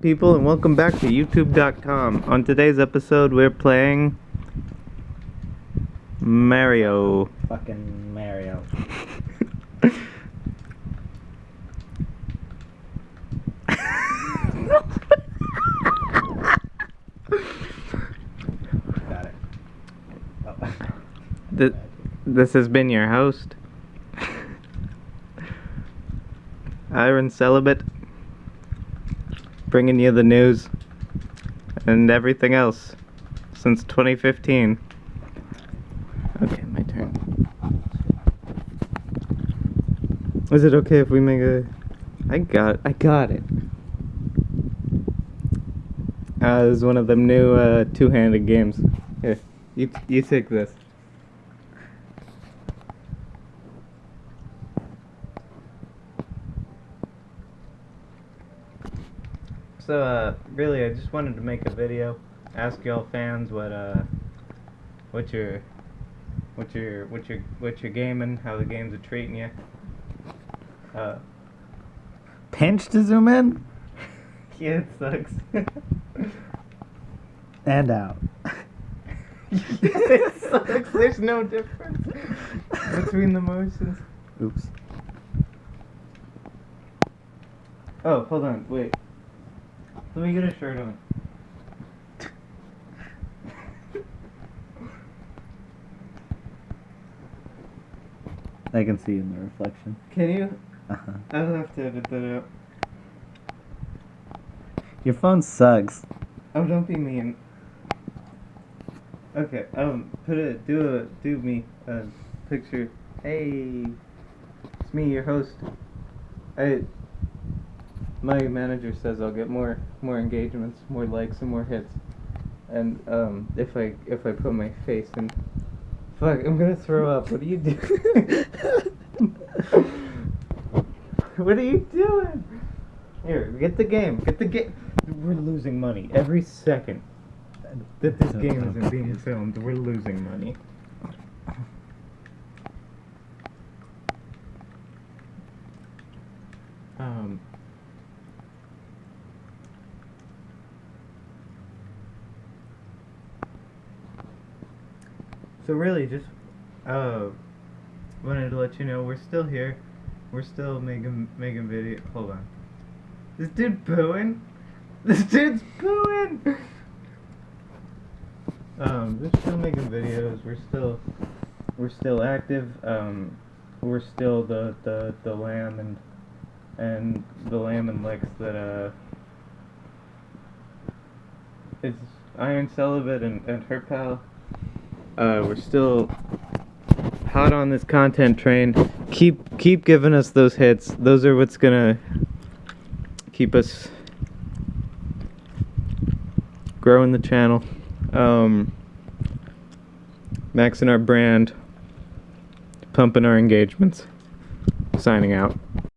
people, and welcome back to YouTube.com. On today's episode, we're playing Mario. Fucking Mario. Got it. Oh. Th- this has been your host, Iron Celibate, bringing you the news and everything else since 2015. Okay, my turn. Is it okay if we make a? I got, I got it. Uh, this is one of them new uh, two-handed games. Here, you you take this. So, uh, really, I just wanted to make a video, ask y'all fans what, uh, what your, what your, what your, what your gaming, how the games are treating you. Uh, Pinch to zoom in yeah, it sucks. and out. it sucks. There's no difference between the motions. Oops. Oh, hold on, wait. Let me get a shirt on. I can see in the reflection. Can you? Uh-huh. I'll have to edit that out. Your phone sucks. Oh, don't be mean. Okay, um, put a do a do me a picture. Hey, it's me, your host. I. My manager says I'll get more more engagements, more likes, and more hits. And um, if I if I put my face in, fuck, I'm gonna throw up. What are you doing? what are you doing? Here, get the game. Get the game. We're losing money every second that this game isn't being filmed. We're losing money. Um. So really, just uh, wanted to let you know we're still here. We're still making making video. Hold on. This dude booing. This dude's booing. Um, we're still making videos. We're still we're still active. Um, we're still the the the lamb and and the lamb and legs that uh. It's Iron Celibate and, and her pal. Uh, we're still hot on this content train. Keep keep giving us those hits. Those are what's gonna keep us growing the channel. Um, maxing our brand, pumping our engagements. Signing out.